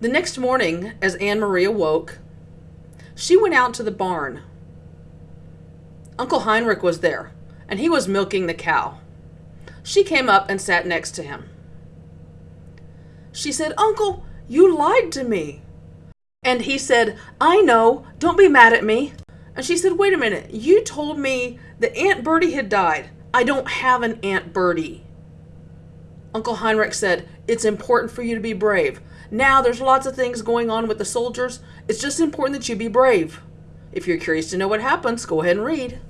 The next morning, as Annemarie awoke, she went out to the barn. Uncle Heinrich was there, and he was milking the cow. She came up and sat next to him. She said, Uncle, you lied to me. And he said, I know, don't be mad at me. And she said, Wait a minute, you told me that Aunt Bertie had died. I don't have an Aunt Bertie. Uncle Heinrich said, It's important for you to be brave. Now there's lots of things going on with the soldiers. It's just important that you be brave. If you're curious to know what happens, go ahead and read.